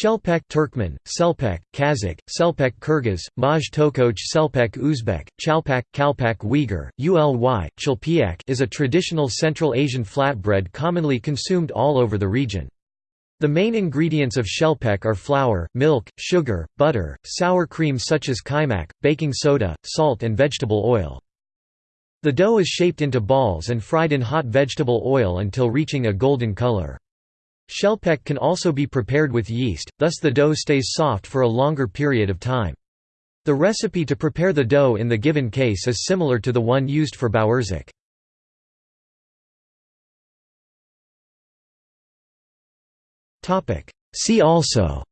Shelpek Turkmen, Selpek, Kazakh, Selpek Kyrgyz, Maj Tokoj Selpek Uzbek, Chalpak, Kalpak Uyghur, Uly, Chalpiak is a traditional Central Asian flatbread commonly consumed all over the region. The main ingredients of shelpek are flour, milk, sugar, butter, sour cream such as kaimak, baking soda, salt and vegetable oil. The dough is shaped into balls and fried in hot vegetable oil until reaching a golden color. Shelpek can also be prepared with yeast, thus the dough stays soft for a longer period of time. The recipe to prepare the dough in the given case is similar to the one used for bowerzik. See also